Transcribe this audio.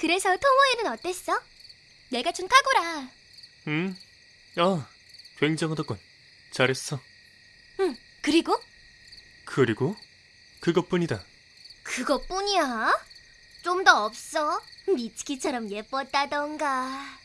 그래서 토모에는 어땠어? 내가 준 카고라. 응? 아, 굉장하다군. 잘했어. 응. 그리고 그리고 그것뿐이다. 그것뿐이야? 좀 더 없어? 미츠키처럼 예뻤다던가.